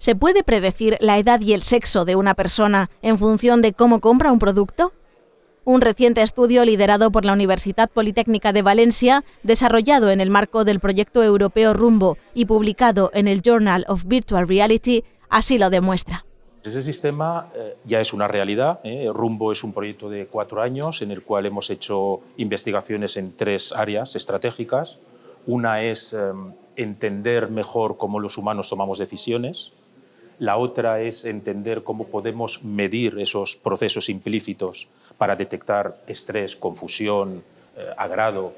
¿Se puede predecir la edad y el sexo de una persona en función de cómo compra un producto? Un reciente estudio liderado por la Universidad Politécnica de Valencia, desarrollado en el marco del proyecto europeo Rumbo y publicado en el Journal of Virtual Reality, así lo demuestra. Ese sistema eh, ya es una realidad. ¿eh? Rumbo es un proyecto de cuatro años en el cual hemos hecho investigaciones en tres áreas estratégicas. Una es em, entender mejor cómo los humanos tomamos decisiones, la otra es entender cómo podemos medir esos procesos implícitos para detectar estrés, confusión, eh, agrado.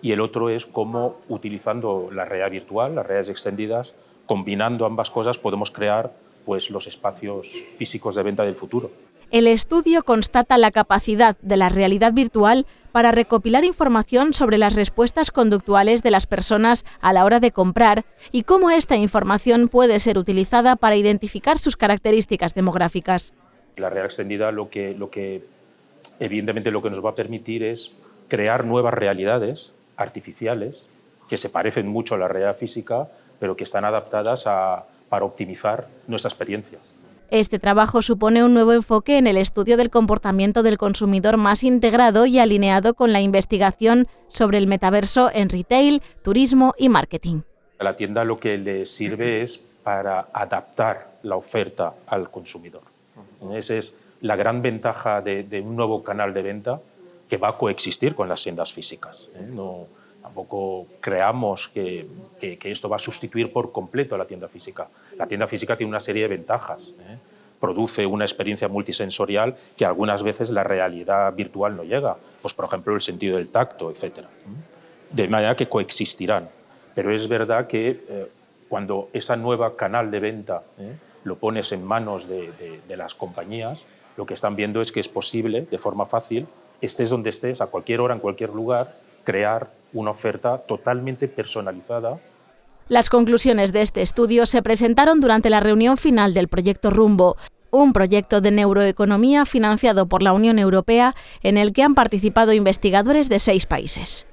Y el otro es cómo, utilizando la realidad virtual, las redes extendidas, combinando ambas cosas, podemos crear pues, los espacios físicos de venta del futuro. El estudio constata la capacidad de la realidad virtual para recopilar información sobre las respuestas conductuales de las personas a la hora de comprar y cómo esta información puede ser utilizada para identificar sus características demográficas. La realidad extendida lo que, evidentemente lo que nos va a permitir es crear nuevas realidades artificiales que se parecen mucho a la realidad física, pero que están adaptadas para optimizar nuestra experiencia. Este trabajo supone un nuevo enfoque en el estudio del comportamiento del consumidor más integrado y alineado con la investigación sobre el metaverso en retail, turismo y marketing. A la tienda lo que le sirve es para adaptar la oferta al consumidor. Esa es la gran ventaja de, un nuevo canal de venta que va a coexistir con las tiendas físicas. ¿eh? No, tampoco creamos que, esto va a sustituir por completo a la tienda física. La tienda física tiene una serie de ventajas. ¿eh? Produce una experiencia multisensorial que algunas veces la realidad virtual no llega. Pues, por ejemplo, el sentido del tacto, etc. De manera que coexistirán. Pero es verdad que eh, cuando ese nuevo canal de venta ¿eh? lo pones en manos de, de las compañías, lo que están viendo es que es posible, de forma fácil, estés donde estés, a cualquier hora, en cualquier lugar, crear una oferta totalmente personalizada. Las conclusiones de este estudio se presentaron durante la reunión final del proyecto Rumbo, un proyecto de neuroeconomía financiado por la Unión Europea en el que han participado investigadores de seis países.